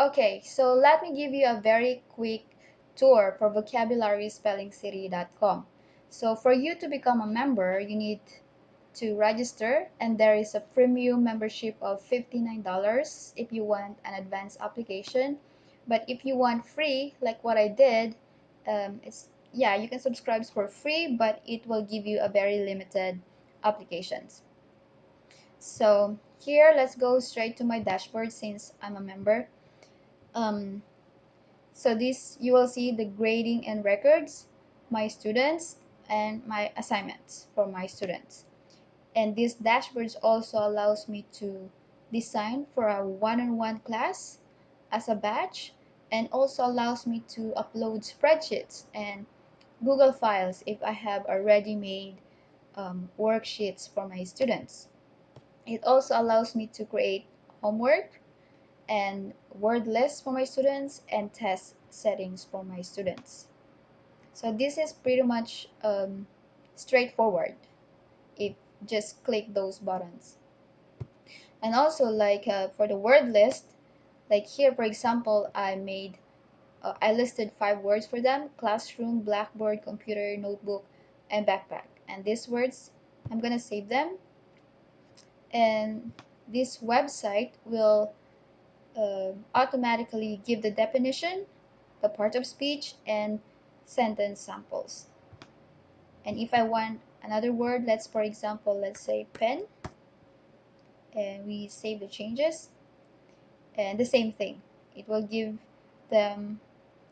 Okay, so let me give you a very quick tour for vocabularyspellingcity.com. So for you to become a member, you need to register and there is a premium membership of $59 if you want an advanced application. But if you want free, like what I did, um, it's yeah, you can subscribe for free, but it will give you a very limited applications. So here, let's go straight to my dashboard since I'm a member. Um, so this, you will see the grading and records, my students, and my assignments for my students. And this dashboard also allows me to design for a one-on-one -on -one class as a batch and also allows me to upload spreadsheets and Google Files if I have already made um, worksheets for my students. It also allows me to create homework and word lists for my students and test settings for my students. So this is pretty much um, straightforward if just click those buttons. And also like uh, for the word list, like here for example, I made uh, I listed five words for them classroom, blackboard, computer, notebook, and backpack. And these words, I'm gonna save them. And this website will automatically give the definition, the part of speech, and sentence samples. And if I want another word, let's for example, let's say pen, and we save the changes, and the same thing. It will give them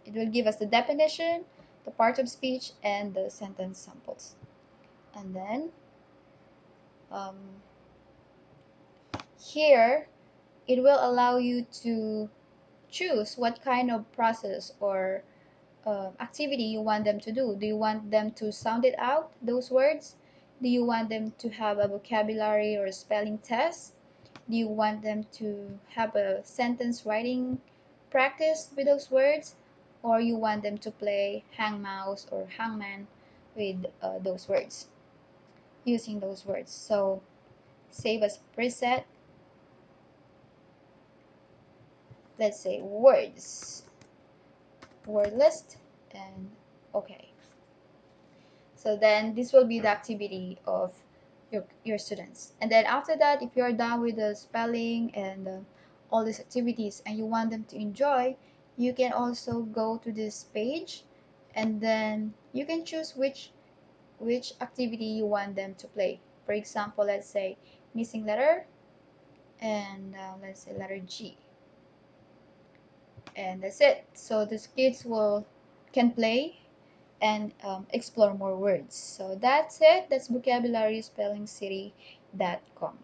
it will give us the definition, the part of speech, and the sentence samples. And then um, here, it will allow you to choose what kind of process or uh, activity you want them to do. Do you want them to sound it out, those words? Do you want them to have a vocabulary or a spelling test? Do you want them to have a sentence writing practice with those words? or you want them to play hang mouse or hangman with uh, those words using those words so save as preset let's say words. Word list and okay. So then this will be the activity of your, your students. And then after that if you're done with the spelling and uh, all these activities and you want them to enjoy you can also go to this page and then you can choose which which activity you want them to play. For example let's say missing letter and uh, let's say letter G and that's it. So the kids will can play and um, explore more words. So that's it. That's vocabulary spelling city.com